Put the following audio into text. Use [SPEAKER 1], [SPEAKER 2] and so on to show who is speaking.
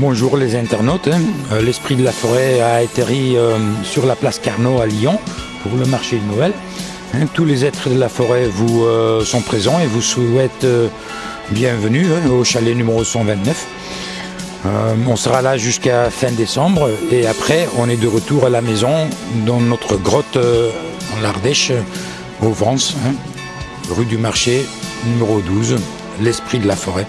[SPEAKER 1] Bonjour les internautes, hein. euh, l'Esprit de la Forêt a atterri euh, sur la place Carnot à Lyon pour le marché de Noël. Hein. Tous les êtres de la forêt vous euh, sont présents et vous souhaitent bienvenue hein, au chalet numéro 129. on sera là jusqu'à fin décembre et après on est de retour à la maison dans notre grotte en l'Ardèche au Vence, rue du marché numéro 12, l'Esprit de la Forêt.